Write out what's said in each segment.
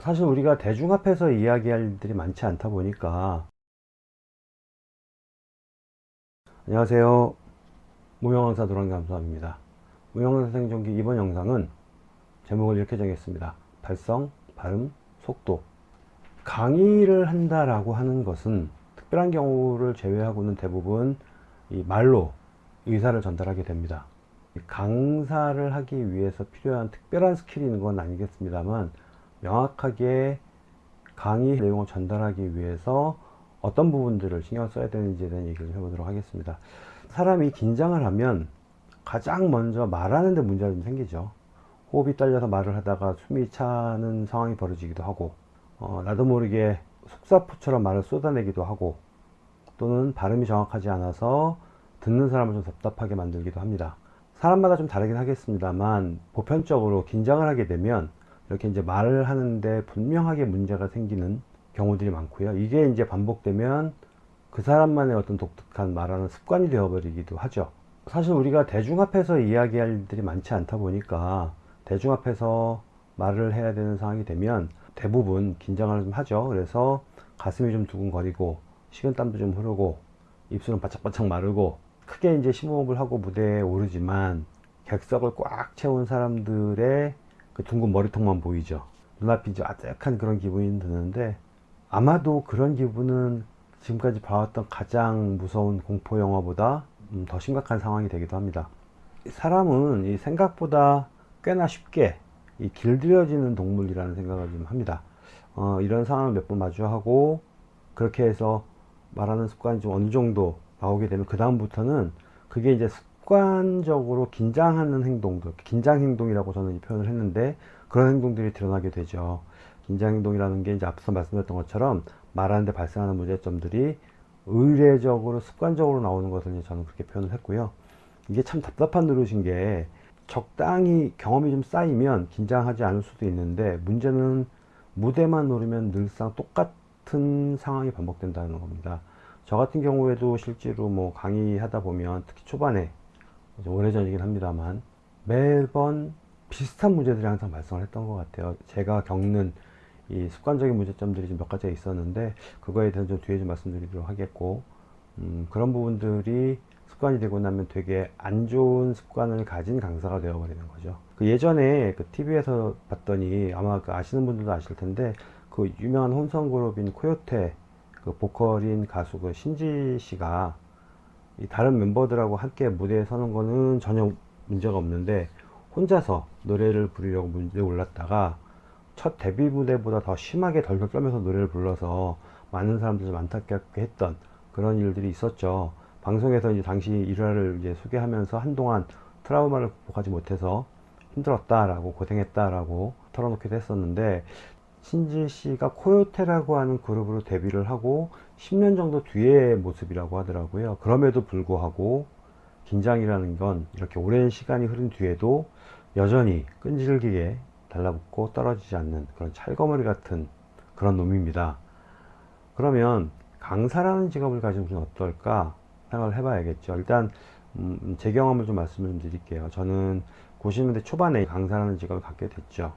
사실 우리가 대중 앞에서 이야기할 일들이 많지 않다 보니까. 안녕하세요. 무명강사 도랑감사합니다. 무명강사 생존기 이번 영상은 제목을 이렇게 정했습니다. 발성, 발음, 속도. 강의를 한다라고 하는 것은 특별한 경우를 제외하고는 대부분 이 말로 의사를 전달하게 됩니다. 강사를 하기 위해서 필요한 특별한 스킬이 있는 건 아니겠습니다만 명확하게 강의 내용을 전달하기 위해서 어떤 부분들을 신경 써야 되는지에 대한 얘기를 해보도록 하겠습니다. 사람이 긴장을 하면 가장 먼저 말하는 데 문제가 좀 생기죠. 호흡이 딸려서 말을 하다가 숨이 차는 상황이 벌어지기도 하고 어, 나도 모르게 속사포처럼 말을 쏟아내기도 하고 또는 발음이 정확하지 않아서 듣는 사람을 좀 답답하게 만들기도 합니다. 사람마다 좀 다르긴 하겠습니다만 보편적으로 긴장을 하게 되면 이렇게 이제 말을 하는데 분명하게 문제가 생기는 경우들이 많고요. 이게 이제 반복되면 그 사람만의 어떤 독특한 말하는 습관이 되어버리기도 하죠. 사실 우리가 대중 앞에서 이야기할 일들이 많지 않다 보니까 대중 앞에서 말을 해야 되는 상황이 되면 대부분 긴장을 좀 하죠. 그래서 가슴이 좀 두근거리고 식은땀도 좀 흐르고 입술은 바짝바짝 마르고 크게 이제 심호흡을 하고 무대에 오르지만 객석을 꽉 채운 사람들의 그 둥근 머리통만 보이죠. 눈앞이 이제 아득한 그런 기분이 드는데 아마도 그런 기분은 지금까지 봐왔던 가장 무서운 공포 영화보다 음, 더 심각한 상황이 되기도 합니다. 사람은 이 생각보다 꽤나 쉽게 이 길들여지는 동물이라는 생각을 좀 합니다. 어, 이런 상황을 몇 번 마주하고 그렇게 해서 말하는 습관이 좀 어느 정도 나오게 되면 그 다음부터는 그게 이제 습관적으로 긴장하는 행동들 긴장 행동이라고 저는 이 표현을 했는데 그런 행동들이 드러나게 되죠. 긴장 행동이라는 게 이제 앞서 말씀드렸던 것처럼 말하는데 발생하는 문제점들이 의례적으로 습관적으로 나오는 것을 저는 그렇게 표현을 했고요. 이게 참 답답한 노릇인 게 적당히 경험이 좀 쌓이면 긴장하지 않을 수도 있는데 문제는 무대만 오르면 늘상 똑같은 상황이 반복된다는 겁니다. 저 같은 경우에도 실제로 뭐 강의하다 보면 특히 초반에 오래전이긴 합니다만 매번 비슷한 문제들이 항상 발생을 했던 것 같아요. 제가 겪는 이 습관적인 문제점들이 좀 몇 가지가 있었는데 그거에 대해서 좀 뒤에 좀 말씀드리도록 하겠고 음, 그런 부분들이 습관이 되고 나면 되게 안 좋은 습관을 가진 강사가 되어버리는 거죠. 그 예전에 그 TV에서 봤더니 아마 그 아시는 분들도 아실 텐데 그 유명한 혼성 그룹인 코요테 그 보컬인 가수 그 신지 씨가 다른 멤버들하고 함께 무대에 서는 거는 전혀 문제가 없는데 혼자서 노래를 부르려고 무대에 올랐다가 첫 데뷔 무대보다 더 심하게 덜덜 떨면서 노래를 불러서 많은 사람들이 좀 안타깝게 했던 그런 일들이 있었죠. 방송에서 이제 당시 일화를 이제 소개하면서 한동안 트라우마를 극복하지 못해서 힘들었다라고 고생했다라고 털어놓기도 했었는데 신지 씨가 코요테라고 하는 그룹으로 데뷔를 하고 10년 정도 뒤의 모습이라고 하더라고요. 그럼에도 불구하고 긴장이라는 건 이렇게 오랜 시간이 흐른 뒤에도 여전히 끈질기게 달라붙고 떨어지지 않는 그런 찰거머리 같은 그런 놈입니다. 그러면 강사라는 직업을 가지면 좀 어떨까 생각을 해봐야겠죠. 일단 음, 제 경험을 좀 말씀을 드릴게요. 저는 90년대 초반에 강사라는 직업을 갖게 됐죠.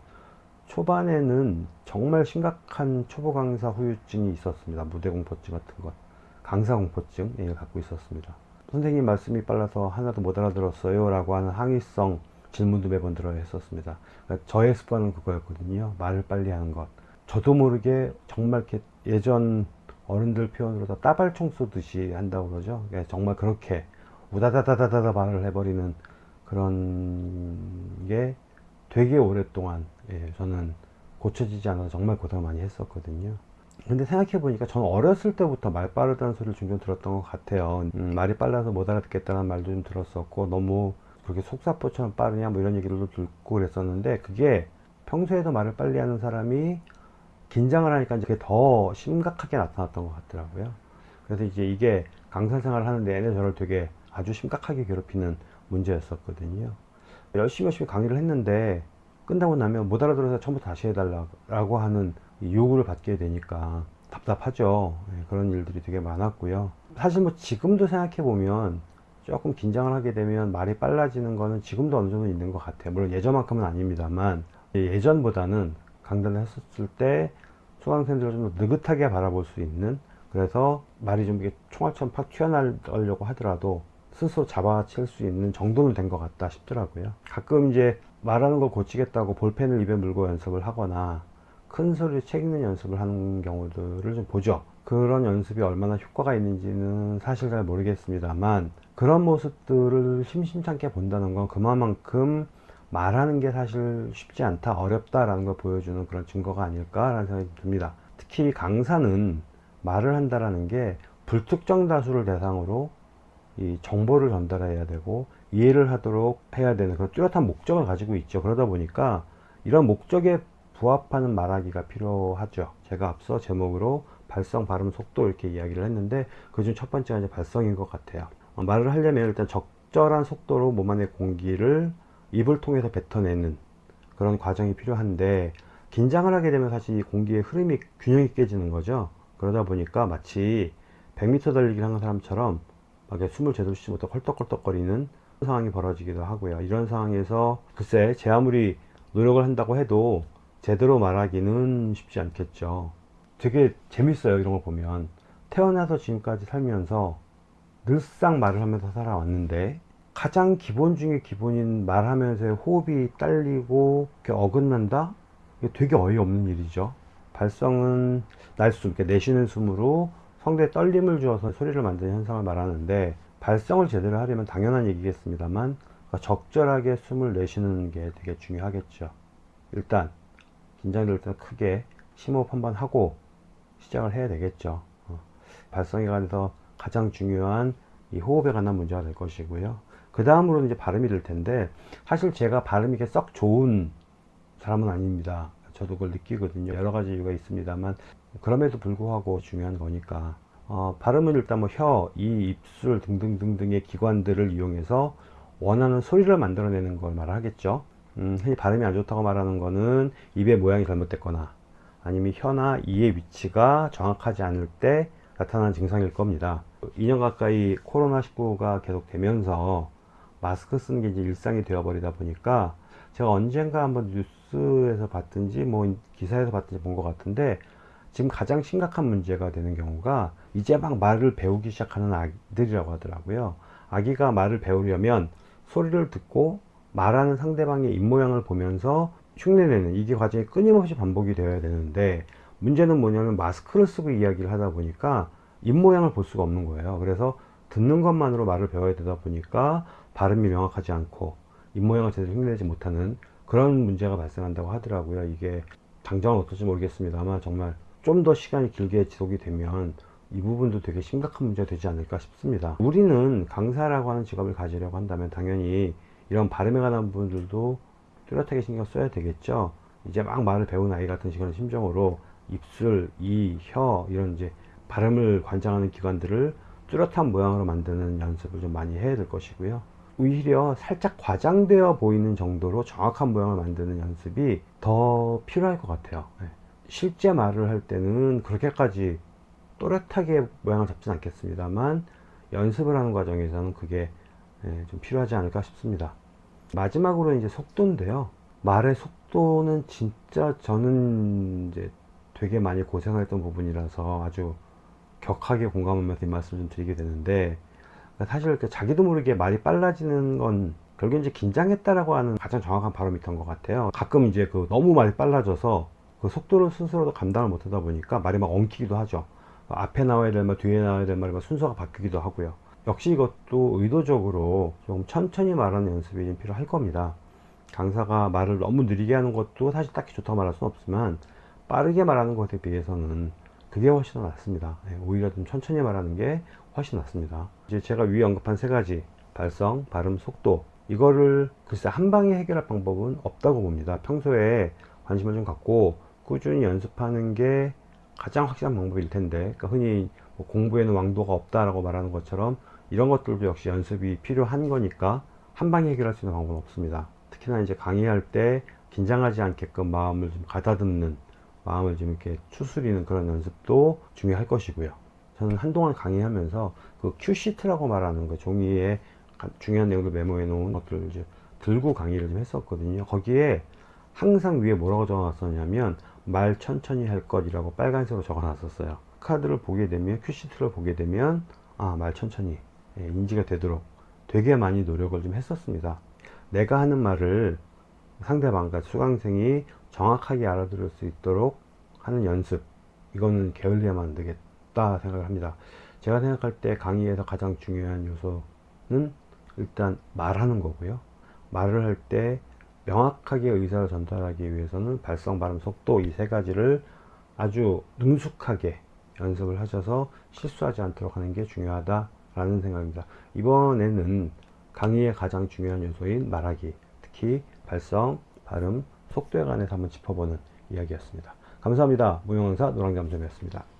초반에는 정말 심각한 초보 강사 후유증이 있었습니다. 무대 공포증 같은 것. 강사 공포증 을 갖고 있었습니다. 선생님 말씀이 빨라서 하나도 못 알아들었어요 라고 하는 항의성 질문도 매번 들어야 했었습니다. 그러니까 저의 습관은 그거였거든요. 말을 빨리 하는 것. 저도 모르게 정말 이렇게 예전 어른들 표현으로 다 따발총 쏘듯이 한다고 그러죠. 그러니까 정말 그렇게 우다다다다다 말을 해버리는 그런 게 되게 오랫동안 예, 저는 고쳐지지 않아서 정말 고생을 많이 했었거든요. 근데 생각해 보니까 저는 어렸을 때부터 말 빠르다는 소리를 종종 들었던 것 같아요. 음, 말이 빨라서 못 알아듣겠다는 말도 좀 들었었고 너무 그렇게 속사포처럼 빠르냐 뭐 이런 얘기를 듣고 그랬었는데 그게 평소에도 말을 빨리 하는 사람이 긴장을 하니까 이제 더 심각하게 나타났던 것 같더라고요. 그래서 이제 이게 강사 생활을 하는 내내 저를 되게 아주 심각하게 괴롭히는 문제였었거든요 열심히 열심히 강의를 했는데 끝나고 나면 못 알아들어서 처음부터 다시 해달라고 하는 요구를 받게 되니까 답답하죠. 예, 그런 일들이 되게 많았고요. 사실 뭐 지금도 생각해 보면 조금 긴장을 하게 되면 말이 빨라지는 거는 지금도 어느 정도 있는 것 같아요. 물론 예전만큼은 아닙니다만 예전보다는 강단을 했었을 때 수강생들을 좀더 느긋하게 바라볼 수 있는 그래서 말이 좀 이게 총알처럼 팍 튀어나오려고 하더라도 스스로 잡아칠 수 있는 정도는 된 것 같다 싶더라고요. 가끔 이제 말하는 걸 고치겠다고 볼펜을 입에 물고 연습을 하거나 큰 소리를 책 읽는 연습을 하는 경우들을 좀 보죠. 그런 연습이 얼마나 효과가 있는지는 사실 잘 모르겠습니다만 그런 모습들을 심심찮게 본다는 건 그만큼 말하는 게 사실 쉽지 않다, 어렵다라는 걸 보여주는 그런 증거가 아닐까라는 생각이 듭니다. 특히 강사는 말을 한다라는 게 불특정 다수를 대상으로 이 정보를 전달해야 되고 이해를 하도록 해야 되는 그런 뚜렷한 목적을 가지고 있죠. 그러다 보니까 이런 목적에 부합하는 말하기가 필요하죠. 제가 앞서 제목으로 발성, 발음, 속도 이렇게 이야기를 했는데 그중 첫 번째가 이제 발성인 것 같아요. 어, 말을 하려면 일단 적절한 속도로 몸 안의 공기를 입을 통해서 뱉어내는 그런 과정이 필요한데 긴장을 하게 되면 사실 이 공기의 흐름이 균형이 깨지는 거죠. 그러다 보니까 마치 100m 달리기를 하는 사람처럼 막 이렇게 숨을 제대로 쉬지 못하고 헐떡헐떡거리는 상황이 벌어지기도 하고요. 이런 상황에서 글쎄 제 아무리 노력을 한다고 해도 제대로 말하기는 쉽지 않겠죠. 되게 재밌어요. 이런 걸 보면 태어나서 지금까지 살면서 늘상 말을 하면서 살아왔는데 가장 기본 중에 기본인 말하면서 호흡이 딸리고 이렇게 어긋난다? 이게 되게 어이없는 일이죠. 발성은 날숨, 이렇게 내쉬는 숨으로 성대에 떨림을 주어서 소리를 만드는 현상을 말하는데 발성을 제대로 하려면 당연한 얘기겠습니다만 적절하게 숨을 내쉬는 게 되게 중요하겠죠. 일단 긴장될 때 크게 심호흡 한번 하고 시작을 해야 되겠죠. 어, 발성에 관해서 가장 중요한 이 호흡에 관한 문제가 될 것이고요. 그 다음으로는 이제 발음이 될 텐데 사실 제가 발음이 이게 썩 좋은 사람은 아닙니다. 저도 그걸 느끼거든요. 여러 가지 이유가 있습니다만 그럼에도 불구하고 중요한 거니까 어, 발음은 일단 뭐 혀, 이, 입술 등등등등의 기관들을 이용해서 원하는 소리를 만들어내는 걸 말하겠죠. 음, 흔히 발음이 안 좋다고 말하는 거는 입의 모양이 잘못됐거나 아니면 혀나 이의 위치가 정확하지 않을 때 나타나는 증상일 겁니다. 2년 가까이 코로나19가 계속 되면서 마스크 쓰는 게 이제 일상이 되어버리다 보니까 제가 언젠가 한번 뉴스에서 봤든지 뭐 기사에서 봤든지 본 것 같은데 지금 가장 심각한 문제가 되는 경우가 이제 막 말을 배우기 시작하는 아기들이라고 하더라고요. 아기가 말을 배우려면 소리를 듣고 말하는 상대방의 입모양을 보면서 흉내내는 이게 과정이 끊임없이 반복이 되어야 되는데 문제는 뭐냐면 마스크를 쓰고 이야기를 하다 보니까 입모양을 볼 수가 없는 거예요. 그래서 듣는 것만으로 말을 배워야 되다 보니까 발음이 명확하지 않고 입모양을 제대로 흉내내지 못하는 그런 문제가 발생한다고 하더라고요. 이게 당장은 어떨지 모르겠습니다만 정말 좀 더 시간이 길게 지속이 되면 이 부분도 되게 심각한 문제가 되지 않을까 싶습니다. 우리는 강사라고 하는 직업을 가지려고 한다면 당연히 이런 발음에 관한 부분들도 뚜렷하게 신경 써야 되겠죠. 이제 막 말을 배운 아이 같은 시간의 심정으로 입술, 이, 혀 이런 이제 발음을 관장하는 기관들을 뚜렷한 모양으로 만드는 연습을 좀 많이 해야 될 것이고요. 오히려 살짝 과장되어 보이는 정도로 정확한 모양을 만드는 연습이 더 필요할 것 같아요. 네. 실제 말을 할 때는 그렇게까지 또렷하게 모양을 잡진 않겠습니다만 연습을 하는 과정에서는 그게 예, 좀 필요하지 않을까 싶습니다. 마지막으로 이제 속도인데요. 말의 속도는 진짜 저는 이제 되게 많이 고생했던 부분이라서 아주 격하게 공감하면서 이 말씀을 좀 드리게 되는데 사실 자기도 모르게 말이 빨라지는 건 결국 이제 긴장했다라고 하는 가장 정확한 바로미터인 것 같아요. 가끔 이제 그 너무 말이 빨라져서 그 속도를 스스로도 감당을 못하다 보니까 말이 막 엉키기도 하죠. 앞에 나와야 될 말, 뒤에 나와야 될 말이 막 순서가 바뀌기도 하고요. 역시 이것도 의도적으로 좀 천천히 말하는 연습이 좀 필요할 겁니다. 강사가 말을 너무 느리게 하는 것도 사실 딱히 좋다고 말할 수는 없지만 빠르게 말하는 것에 비해서는 그게 훨씬 더 낫습니다. 네, 오히려 좀 천천히 말하는 게 훨씬 낫습니다. 이제 제가 위에 언급한 세 가지 발성, 발음, 속도 이거를 글쎄 한 방에 해결할 방법은 없다고 봅니다. 평소에 관심을 좀 갖고 꾸준히 연습하는 게 가장 확실한 방법일 텐데 그러니까 흔히 뭐 공부에는 왕도가 없다라고 말하는 것처럼 이런 것들도 역시 연습이 필요한 거니까 한 방에 해결할 수 있는 방법은 없습니다. 특히나 이제 강의할 때 긴장하지 않게끔 마음을 좀 가다듬는 마음을 좀 이렇게 추스리는 그런 연습도 중요할 것이고요. 저는 한동안 강의하면서 그 큐시트라고 말하는 그 종이에 중요한 내용을 메모해 놓은 것들을 이제 들고 강의를 좀 했었거든요. 거기에 항상 위에 뭐라고 적어놨었냐면 말 천천히 할 것이라고 빨간색으로 적어놨었어요. 카드를 보게 되면 큐시트를 보게 되면 아 말 천천히 예, 인지가 되도록 되게 많이 노력을 좀 했었습니다. 내가 하는 말을 상대방과 수강생이 정확하게 알아들을 수 있도록 하는 연습 이거는 게을리하면 안 되겠다 생각을 합니다. 제가 생각할 때 강의에서 가장 중요한 요소는 일단 말하는 거고요. 말을 할 때 명확하게 의사를 전달하기 위해서는 발성, 발음, 속도 이 세 가지를 아주 능숙하게 연습을 하셔서 실수하지 않도록 하는 게 중요하다라는 생각입니다. 이번에는 강의의 가장 중요한 요소인 말하기, 특히 발성, 발음, 속도에 관해서 한번 짚어보는 이야기였습니다. 감사합니다. 무용강사 노랑잠수이었습니다